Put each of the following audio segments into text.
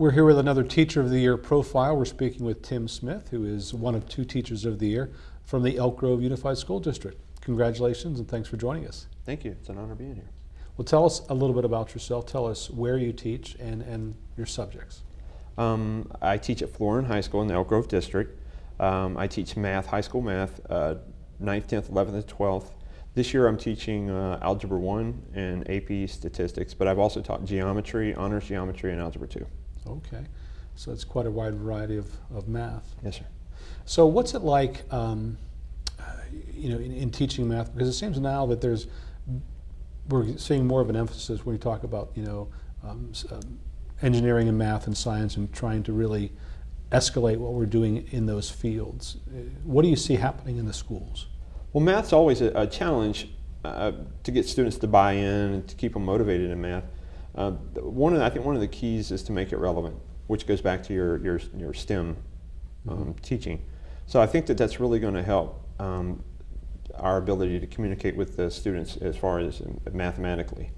We're here with another Teacher of the Year profile. We're speaking with Tim Smith, who is one of two Teachers of the Year from the Elk Grove Unified School District. Congratulations and thanks for joining us. Thank you. It's an honor being here. Well, tell us a little bit about yourself. Tell us where you teach and, and your subjects. Um, I teach at Florin High School in the Elk Grove District. Um, I teach math, high school math, uh, 9th, 10th, 11th, and 12th. This year I'm teaching uh, Algebra 1 and AP Statistics, but I've also taught geometry, honors geometry, and Algebra 2. Okay, so it's quite a wide variety of, of math. Yes, sir. So what's it like, um, you know, in, in, teaching math? Because it seems now that there's, we're seeing more of an emphasis when you talk about, you know, um, um, engineering and math and science and trying to really escalate what we're doing in those fields. Uh, what do you see happening in the schools? Well, math's always a, a challenge uh, to get students to buy in and to keep them motivated in math. Uh, one of the, I think one of the keys is to make it relevant, which goes back to your, your, your STEM um, mm -hmm. teaching. So I think that that's really going to help um, our ability to communicate with the students as far as mathematically.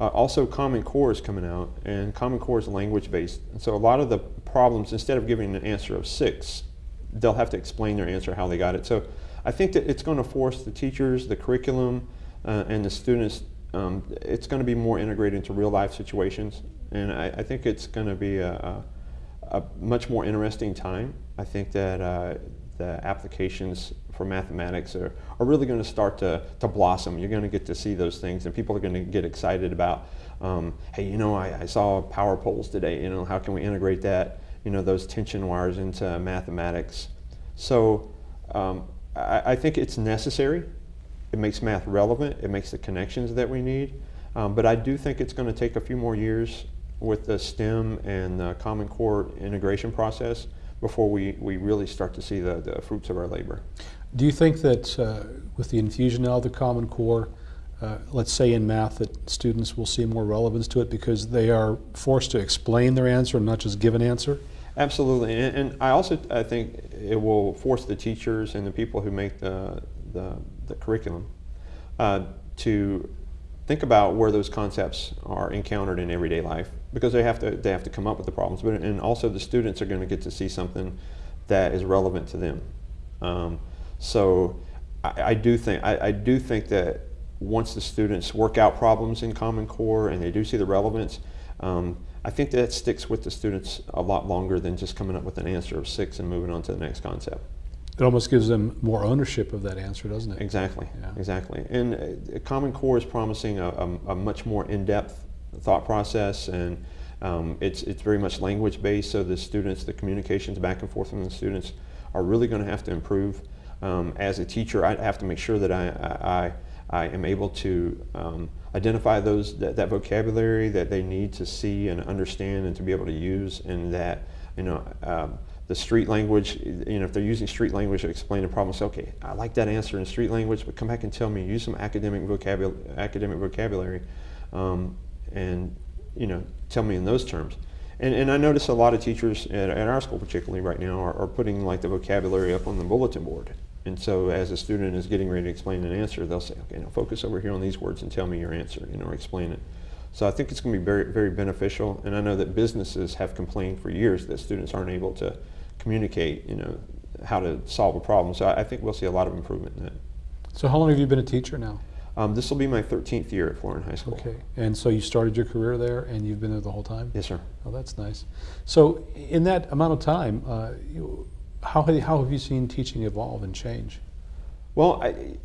Uh, also, Common Core is coming out, and Common Core is language-based. And so a lot of the problems, instead of giving an answer of six, they'll have to explain their answer, how they got it. So I think that it's going to force the teachers, the curriculum, uh, and the students um, it's going to be more integrated into real life situations, and I, I think it's going to be a, a, a, much more interesting time. I think that uh, the applications for mathematics are, are really going to start to, blossom. You're going to get to see those things, and people are going to get excited about, um, hey, you know, I, I saw power poles today. You know, how can we integrate that? You know, those tension wires into mathematics. So um, I, I think it's necessary it makes math relevant. It makes the connections that we need. Um, but I do think it's going to take a few more years with the STEM and the Common Core integration process before we, we really start to see the, the fruits of our labor. Do you think that uh, with the infusion now of the Common Core, uh, let's say in math, that students will see more relevance to it because they are forced to explain their answer and not just give an answer? Absolutely, and, and I also I think it will force the teachers and the people who make the, the, the curriculum uh, to think about where those concepts are encountered in everyday life because they have to they have to come up with the problems but and also the students are going to get to see something that is relevant to them um, so I, I, do think I, I, do think that once the students work out problems in Common Core and they do see the relevance um, I think that sticks with the students a lot longer than just coming up with an answer of six and moving on to the next concept. It almost gives them more ownership of that answer, doesn't it? Exactly, yeah. exactly. And uh, Common Core is promising a, a, a much more in-depth thought process and um, it's, it's very much language based so the students, the communications back and forth from the students are really going to have to improve. Um, as a teacher, I have to make sure that I, I, I am able to um, identify those that, that, vocabulary that they need to see and understand and to be able to use and that, you know, um, the street language, you know, if they're using street language to explain a problem, say, okay, I like that answer in street language, but come back and tell me, use some academic vocabulary, academic vocabulary, um, and you know, tell me in those terms. And, and I notice a lot of teachers at, at our school, particularly right now, are, are, putting like the vocabulary up on the bulletin board. And so as a student is getting ready to explain an answer, they'll say, okay, now focus over here on these words and tell me your answer, you know, or explain it. So I think it's going to be very, very beneficial. And I know that businesses have complained for years that students aren't able to communicate, you know, how to solve a problem. So I, I think we'll see a lot of improvement in that. So how long have you been a teacher now? Um, this will be my 13th year at Florin High School. Okay, and so you started your career there and you've been there the whole time? Yes, sir. Oh, that's nice. So in that amount of time, uh, you, how, how have you seen teaching evolve and change? Well, I,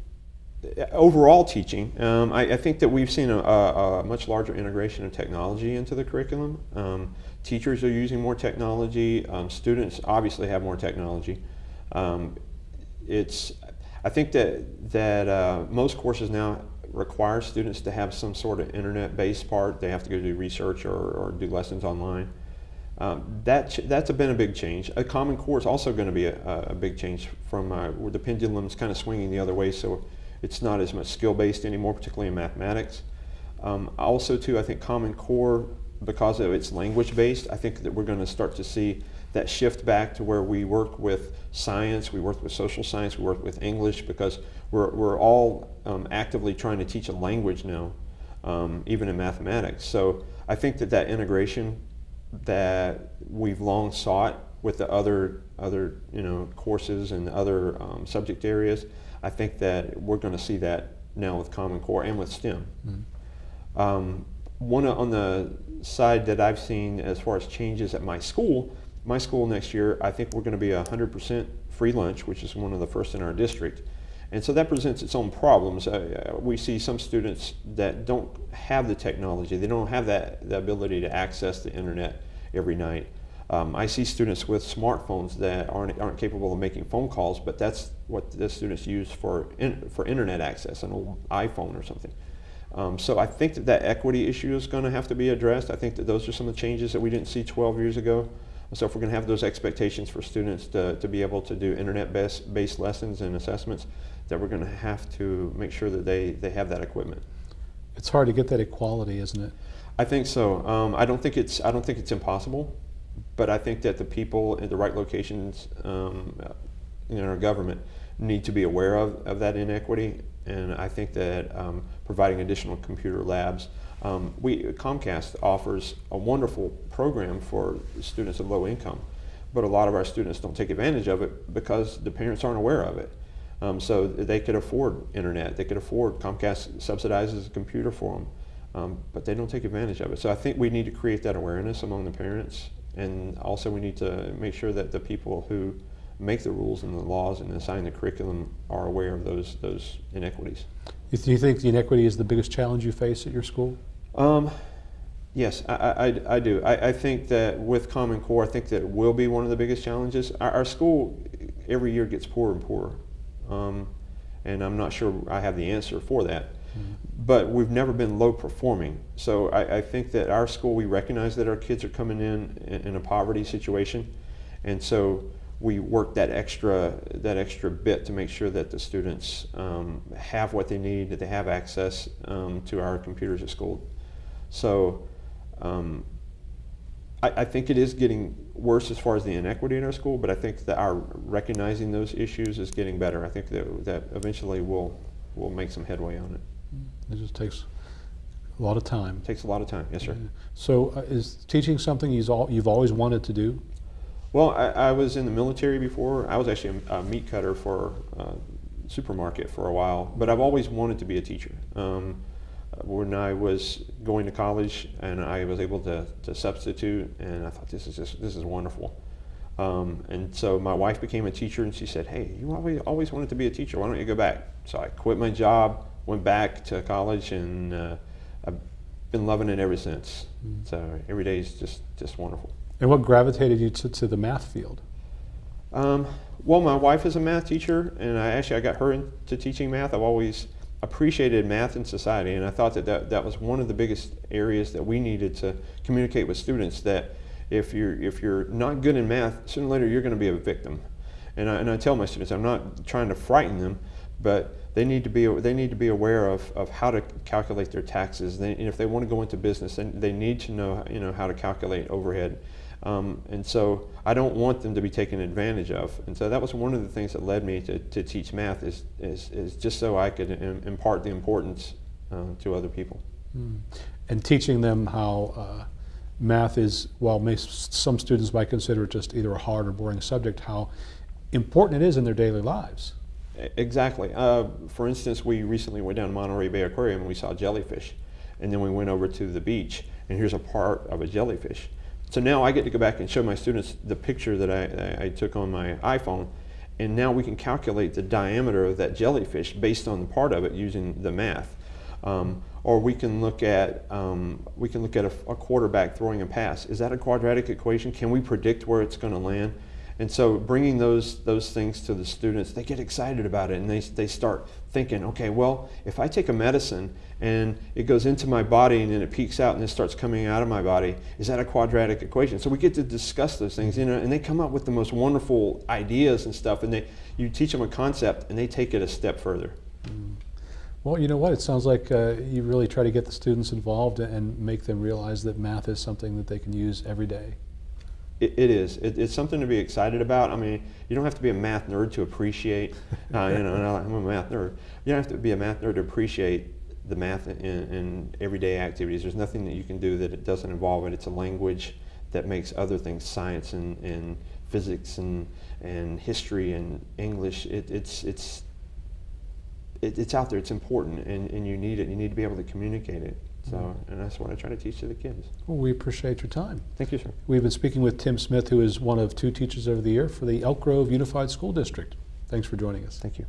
overall teaching, um, I, I, think that we've seen a, a, a, much larger integration of technology into the curriculum. Um, teachers are using more technology. Um, students obviously have more technology. Um, it's, I think that, that uh, most courses now require students to have some sort of internet-based part. They have to go do research or, or do lessons online. Um, that that's been a big change. A Common Core is also going to be a, a, big change from uh, where the pendulum is kind of swinging the other way. So it's not as much skill-based anymore, particularly in mathematics. Um, also, too, I think Common Core, because of its language-based, I think that we're going to start to see that shift back to where we work with science, we work with social science, we work with English, because we're, we're all um, actively trying to teach a language now, um, even in mathematics. So I think that that integration that we've long sought with the other other you know courses and other um, subject areas. I think that we're going to see that now with Common Core and with STEM. Mm. Um, one on the side that I've seen as far as changes at my school, my school next year, I think we're going to be 100% free lunch, which is one of the first in our district. And so that presents its own problems. Uh, uh, we see some students that don't have the technology, they don't have that the ability to access the internet every night. Um, I see students with smartphones that aren't, aren't capable of making phone calls, but that's what the students use for, in, for internet access, an old iPhone or something. Um, so I think that that equity issue is going to have to be addressed. I think that those are some of the changes that we didn't see 12 years ago. So if we're going to have those expectations for students to, to be able to do internet-based based lessons and assessments, that we're going to have to make sure that they, they have that equipment. It's hard to get that equality, isn't it? I think so. Um, I don't think it's I don't think it's impossible, but I think that the people in the right locations um, in our government need to be aware of, of that inequity, and I think that um, providing additional computer labs. Um, we Comcast offers a wonderful program for students of low income, but a lot of our students don't take advantage of it because the parents aren't aware of it. Um, so they could afford internet. They could afford Comcast subsidizes a computer for them, um, but they don't take advantage of it. So I think we need to create that awareness among the parents, and also we need to make sure that the people who make the rules and the laws and assign the curriculum are aware of those those inequities. Do you think the inequity is the biggest challenge you face at your school? Um, yes, I, I, I- I do. I, I think that with Common Core, I think that it will be one of the biggest challenges. Our, our school every year gets poorer and poorer, um, and I'm not sure I have the answer for that. But we've never been low performing. So I, I think that our school, we recognize that our kids are coming in, in in a poverty situation, and so we work that extra that extra bit to make sure that the students um, have what they need, that they have access um, to our computers at school. So um, I, I think it is getting worse as far as the inequity in our school, but I think that our recognizing those issues is getting better. I think that, that eventually we'll, we'll make some headway on it. It just takes a lot of time. It takes a lot of time, yes, sir. So uh, is teaching something you've al- you've always wanted to do? Well, I, I was in the military before. I was actually a, a meat cutter for a supermarket for a while, but I've always wanted to be a teacher. Um, when I was going to college and I was able to, to substitute, and I thought this is just this is wonderful. Um, and so my wife became a teacher, and she said, "Hey, you always always wanted to be a teacher. Why don't you go back?" So I quit my job, went back to college, and uh, I've been loving it ever since. Mm. So every day is just just wonderful. And what gravitated you to, to the math field? Um, well, my wife is a math teacher, and I actually I got her into teaching math. I've always appreciated math in society, and I thought that, that that was one of the biggest areas that we needed to communicate with students. That if you're if you're not good in math, sooner or later you're going to be a victim. And I, and I tell my students, I'm not trying to frighten them, but they need to be they need to be aware of, of how to calculate their taxes. They, and if they want to go into business, then they need to know you know how to calculate overhead. Um, and so I don't want them to be taken advantage of. And so that was one of the things that led me to, to teach math is, is, is just so I could Im- impart the importance uh, to other people. Mm. And teaching them how uh, math is, while may, some students might consider it just either a hard or boring subject, how important it is in their daily lives. Exactly. Uh, for instance, we recently went down to Monterey Bay Aquarium and we saw jellyfish. And then we went over to the beach and here's a part of a jellyfish. So now I get to go back and show my students the picture that I, I took on my iPhone and now we can calculate the diameter of that jellyfish based on the part of it using the math. Um, or we can look at um, we can look at a, a quarterback throwing a pass. Is that a quadratic equation? Can we predict where it's going to land? And so bringing those those things to the students, they get excited about it and they, they start thinking, okay, well, if I take a medicine and it goes into my body and then it peaks out and it starts coming out of my body, is that a quadratic equation? So we get to discuss those things, you know, and they come up with the most wonderful ideas and stuff and they you teach them a concept and they take it a step further. Well, you know what? It sounds like uh, you really try to get the students involved and make them realize that math is something that they can use every day. It, it is. It, it's something to be excited about. I mean, you don't have to be a math nerd to appreciate. Uh, you know, I'm a math nerd. You don't have to be a math nerd to appreciate the math in, in everyday activities. There's nothing that you can do that it doesn't involve it. It's a language that makes other things, science and, and physics and, and history and English, it, it's, it's, it, it's out there, it's important, and, and you need it. You need to be able to communicate it. So, and that's what I try to teach to the kids. Well, we appreciate your time. Thank you, sir. We've been speaking with Tim Smith, who is one of two teachers of the year for the Elk Grove Unified School District. Thanks for joining us. Thank you.